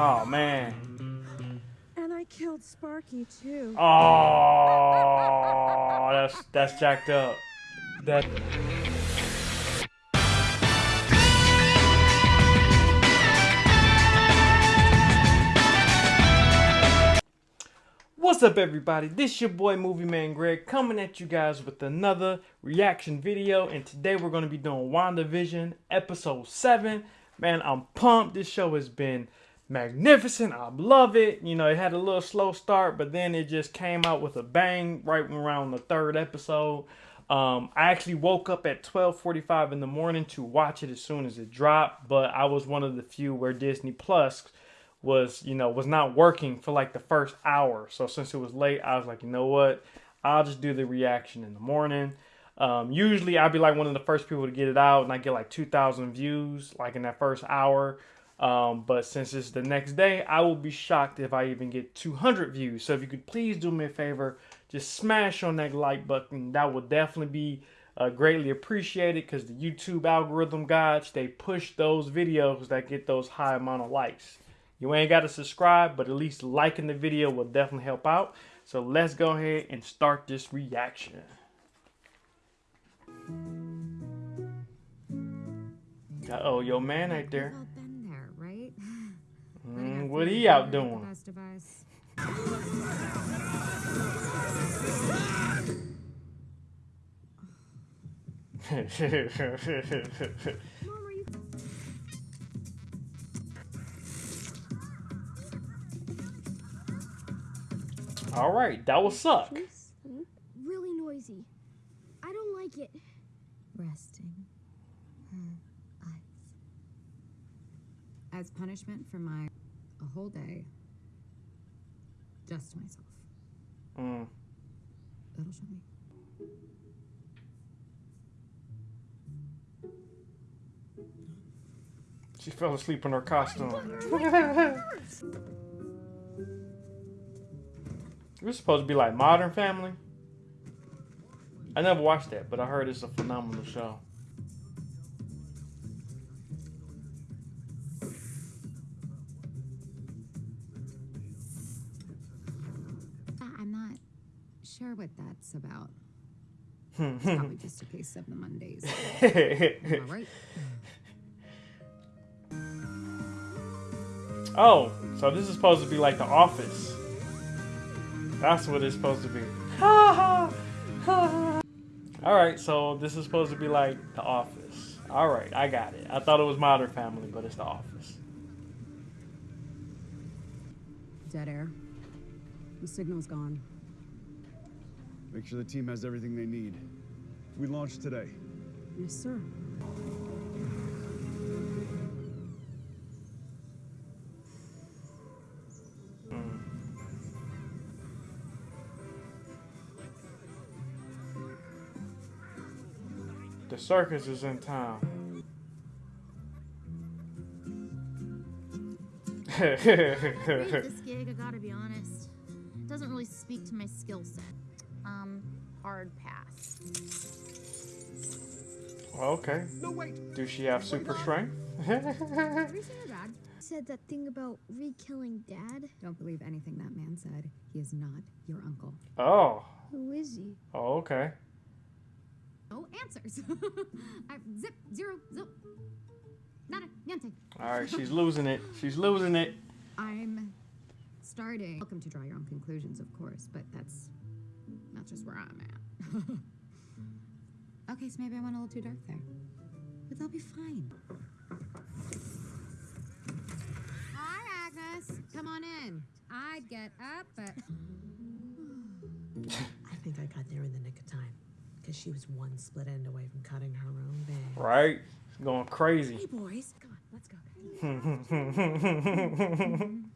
Oh man. And I killed Sparky too. Oh, that's that's jacked up. That. What's up, everybody? This your boy Movie Man Greg coming at you guys with another reaction video, and today we're going to be doing WandaVision episode seven. Man, I'm pumped. This show has been magnificent. I love it. You know, it had a little slow start, but then it just came out with a bang right around the third episode. Um, I actually woke up at 12:45 in the morning to watch it as soon as it dropped, but I was one of the few where Disney Plus was, you know, was not working for like the first hour. So since it was late, I was like, you know what? I'll just do the reaction in the morning. Um, usually I'd be like one of the first people to get it out and I get like 2,000 views like in that first hour. Um, but since it's the next day, I will be shocked if I even get 200 views. So if you could please do me a favor, just smash on that like button. That would definitely be uh, greatly appreciated because the YouTube algorithm gods, they push those videos that get those high amount of likes. You ain't got to subscribe, but at least liking the video will definitely help out. So let's go ahead and start this reaction. Uh oh, yo man right there. Mm, what he out doing? Best of us. Mom, are you? All right, that will suck. really noisy. I don't like it. Resting her eyes. As punishment for my a whole day. Just to myself. Mm. That'll show me. She fell asleep in her costume. Was supposed to be like Modern Family. I never watched that, but I heard it's a phenomenal show. That's about. Hmm. It's probably just a case of the Mondays. I right? oh, so this is supposed to be like The Office. That's what it's supposed to be. Ha ha ha. All right, so this is supposed to be like The Office. All right, I got it. I thought it was Modern Family, but it's The Office. Dead air. The signal's gone. Make sure the team has everything they need. We launch today. Yes, sir. The circus is in town. this gig, I gotta be honest, doesn't really speak to my skill set. Okay. No, wait! Do she have super strength? Everything your dad. Said that thing about re-killing Dad. Don't believe anything that man said. He is not your uncle. oh. Who is he? Oh, okay. No answers. I, zip, zero, zip. Nada, niente. All right, she's losing it. She's losing it. I'm starting. Welcome to draw your own conclusions, of course, but that's not just where I'm at. okay, so maybe I went a little too dark there. But they'll be fine. Hi, Agnes. Come on in. I'd get up, but. I think I got there in the nick of time because she was one split end away from cutting her own bang. Right? She's going crazy. Hey, boys, come on, let's go.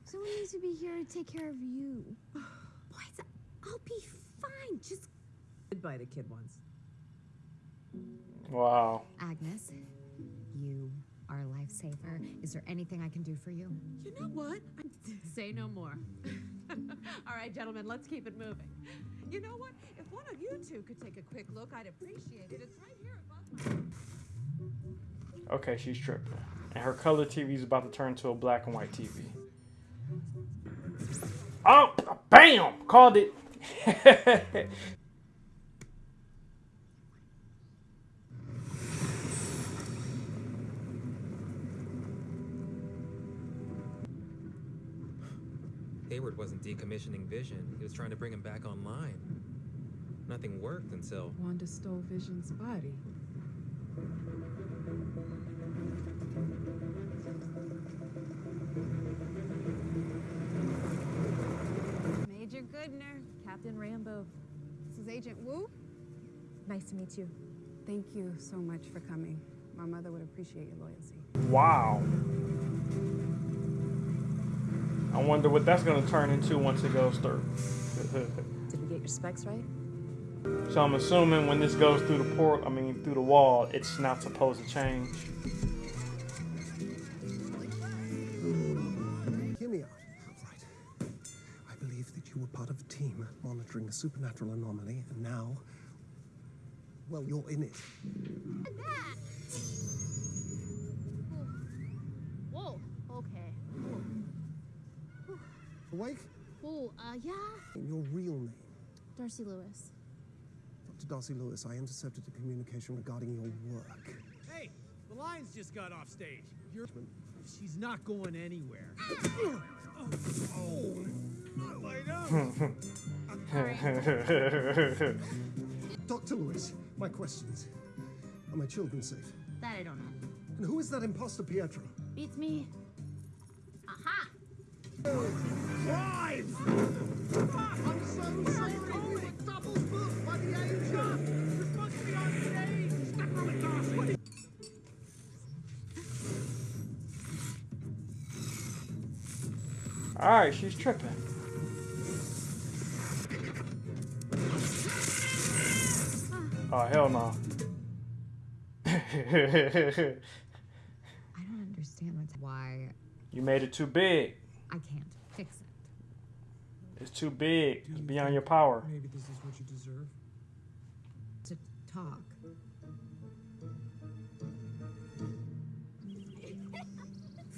Someone needs to be here to take care of you. Boys, I'll be fine. Just. Goodbye to kid once. wow. Agnes, you are a lifesaver. Is there anything I can do for you? You know what? Say no more. All right, gentlemen, let's keep it moving. You know what? If one of you two could take a quick look, I'd appreciate it. It's right here above my. Okay, she's tripping. And her color TV is about to turn to a black and white TV. Oh, bam! Called it. decommissioning Vision. He was trying to bring him back online. Nothing worked until. Wanda stole Vision's body. Major Goodner, Captain Rambeau. This is Agent Woo. Nice to meet you. Thank you so much for coming. My mother would appreciate your loyalty. wow. I wonder what that's gonna turn into once it goes through. Did we get your specs right? so I'm assuming when this goes through the port, I mean through the wall, it's not supposed to change. Hmm. Hear me out. Right. I believe that you were part of a team monitoring a supernatural anomaly, and now, well, you're in it. Whoa. Okay. Awake? Whoa. Uh, yeah. In your real name. Darcy Lewis. Dr. Darcy Lewis, I intercepted a communication regarding your work. Hey, the Lions just got off stage. You're. She's not going anywhere. oh, not like Dr. Lewis, my questions. Are my children safe? That I don't know. And who is that imposter Pietro? It's me. Aha! Drive! I'm so sorry. Double booked by the agent. You're supposed to be on stage. Step on the gas. All right, she's tripping. Oh hell no. I don't understand what's why you made it too big. I can't fix it. It's too big. It's beyond your power. Maybe this is what you deserve. To talk.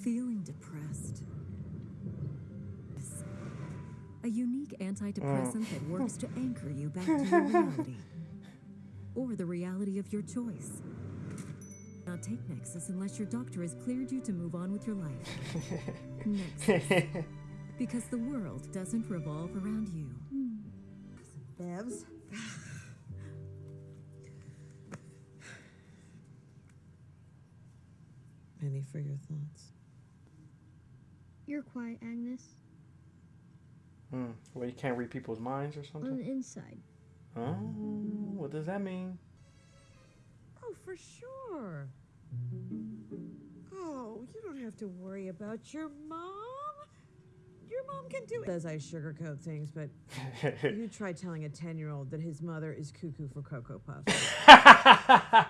Feeling depressed? A unique antidepressant that works to mm. anchor you back to your reality. Or the reality of your choice. Not take Nexus unless your doctor has cleared you to move on with your life. Nexus. Because the world doesn't revolve around you. Bevs. Any for your thoughts? You're quiet, Agnes. Hmm. Well, you can't read people's minds or something? On the inside. Oh, what does that mean? For sure. Oh, you don't have to worry about your mom. Your mom can do it. Says I sugarcoat things, but you try telling a 10 year old that his mother is cuckoo for Cocoa Puffs.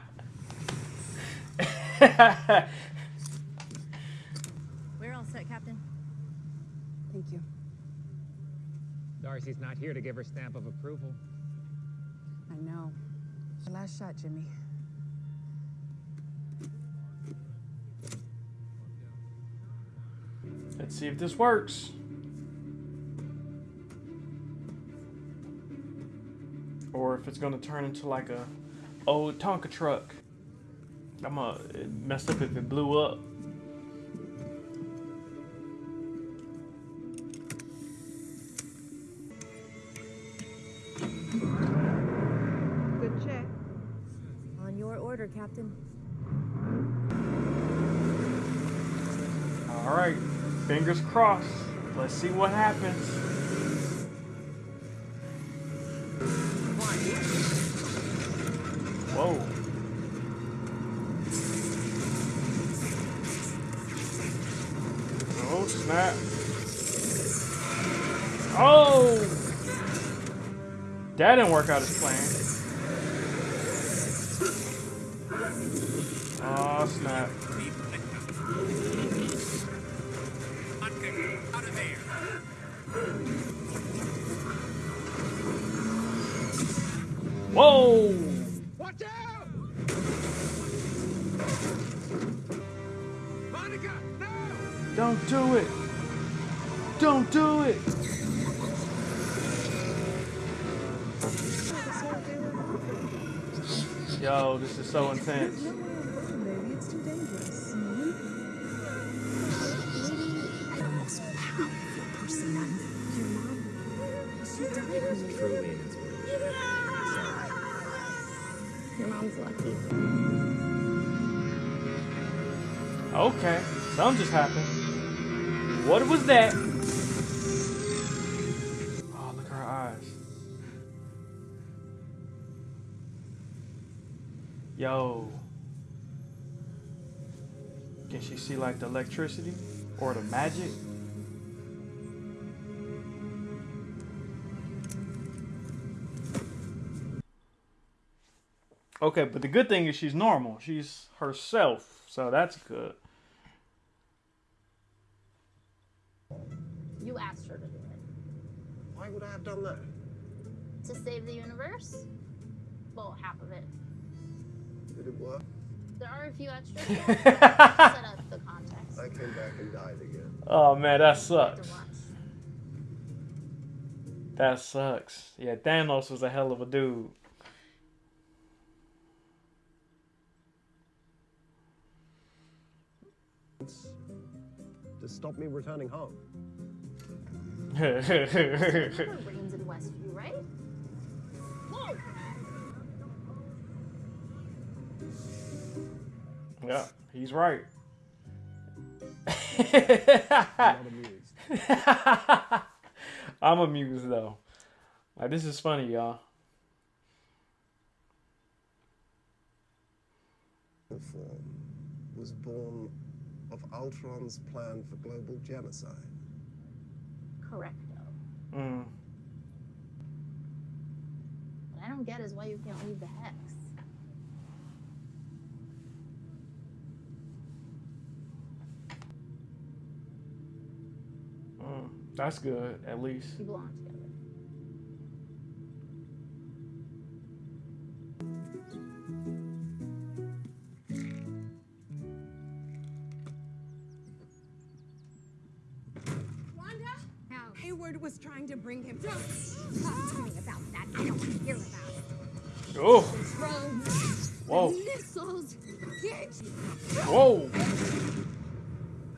We're all set, Captain. Thank you. Darcy's not here to give her stamp of approval. I know. Last shot, Jimmy. Let's see if this works. Or if it's gonna turn into like a old Tonka truck. I'm gonna it messed up if it blew up. Good check. On your order, Captain. All right, fingers crossed. Let's see what happens. Whoa. Oh, snap. Oh! That didn't work out as planned. Whoa! Watch out! Monica, no! Don't do it! Don't do it! Yo, this is so intense. You Truly an inspiration. Your mom's lucky. Okay, something just happened. What was that? Oh, look at her eyes. Yo. Can she see like the electricity or the magic? Okay, but the good thing is she's normal. She's herself, so that's good. You asked her to do it. Why would I have done that? To save the universe? Well, half of it. Did it work? There are a few extras. set up the context. I came back and died again. Oh man, that sucks. That sucks. Yeah, Thanos was a hell of a dude. To stop me returning home. Rains in Westview, right? Whoa! yeah, he's right. I'm amused. I'm amused though. Like this is funny, y'all. Um, was born of Ultron's plan for global genocide. Correcto. Mm. What I don't get is why you can't leave the hex. Mm. That's good, at least. You belong together. Wanda? How? Hayward was trying to bring him. Don't talk to me about that. I don't want to hear about it. Oh, whoa, Missiles. Get whoa,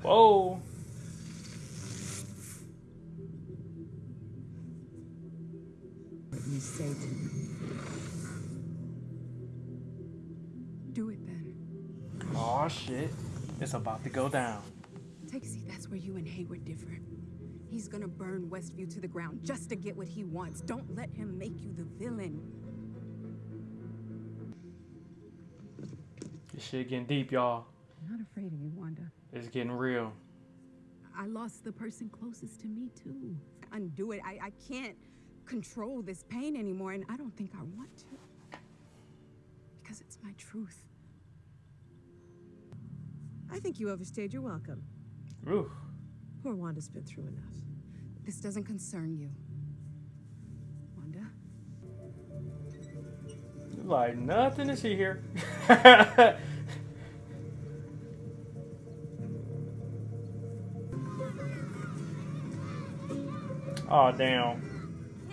whoa. What you say to me. Do it then. Oh shit, it's about to go down. Take a seat. That's where you and Hayward differ. He's gonna burn Westview to the ground just to get what he wants. Don't let him make you the villain. This shit getting deep, y'all. I'm not afraid of you, Wanda. It's getting real. I lost the person closest to me too. Undo it. I, I can't control this pain anymore, and I don't think I want to. Because it's my truth. I think you overstayed your welcome. Ooh. Poor Wanda's been through enough. This doesn't concern you. Wanda? Like nothing to see here. oh damn.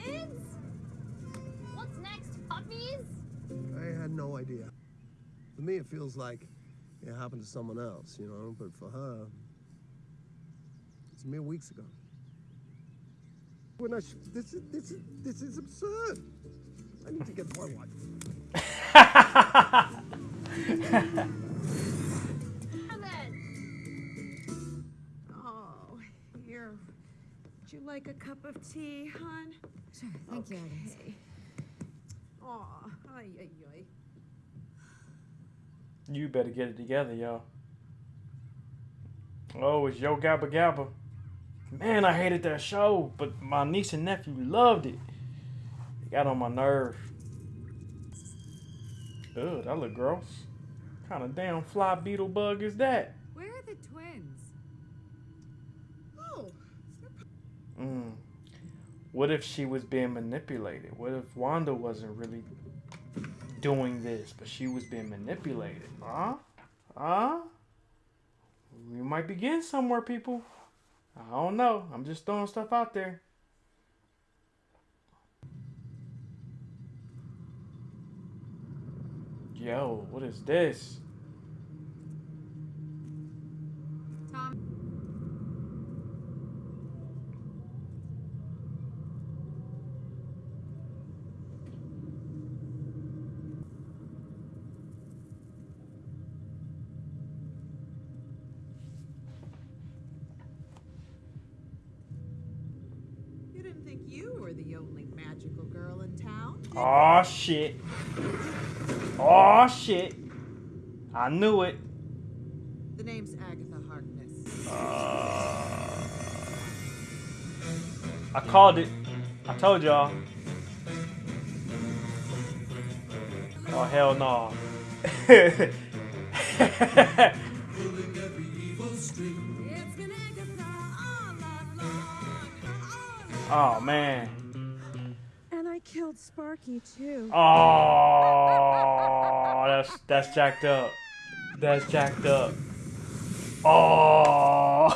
Kids? What's next, puppies? I had no idea. For me, it feels like it happened to someone else, you know, but for her, it's mere weeks ago. When I sh- this is this is this is absurd. I need to get my wife. Then. Oh, here. Would you like a cup of tea, hon? Sure, thank you, Agnes. Okay. Aw, ay, ay, ay. You better get it together, y'all. Oh, it's Yo Gabba Gabba. Man, I hated that show, but my niece and nephew loved it. It got on my nerve. Ugh, that look gross. kind of damn fly beetle bug is that? Where are the twins? Oh, Mm. What if she was being manipulated? What if Wanda wasn't really doing this, but she was being manipulated? Huh? Huh? We might be getting somewhere, people. I don't know. I'm just throwing stuff out there. Yo, what is this? Shit. Oh shit. I knew it. The name's Agatha Harkness. Uh, I called it. I told y'all. Oh hell no. oh man. Killed Sparky too. Oh, that's that's jacked up. That's jacked up. Oh.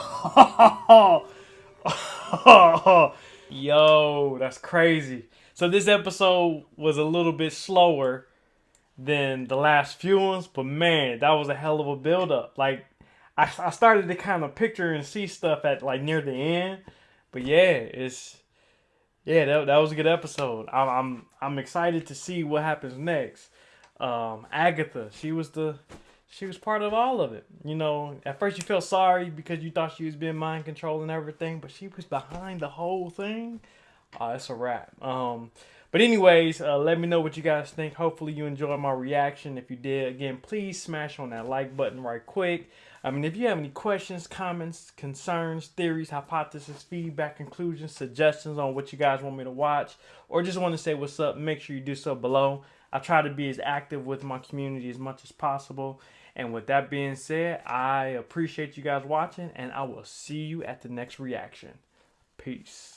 Yo, that's crazy. So this episode was a little bit slower than the last few ones, but man, that was a hell of a build up. Like I, I started to kind of picture and see stuff at like near the end, but yeah, it's yeah, that, that was a good episode. I'm I'm I'm excited to see what happens next. Um, Agatha, she was the she was part of all of it. You know, at first you felt sorry because you thought she was being mind controlled and everything, but she was behind the whole thing. Uh, it's a wrap. Um, but anyways, uh, let me know what you guys think. Hopefully you enjoyed my reaction. If you did, again, please smash on that like button right quick. I mean, if you have any questions, comments, concerns, theories, hypotheses, feedback, conclusions, suggestions on what you guys want me to watch, or just want to say what's up, make sure you do so below. I try to be as active with my community as much as possible. And with that being said, I appreciate you guys watching, and I will see you at the next reaction. Peace.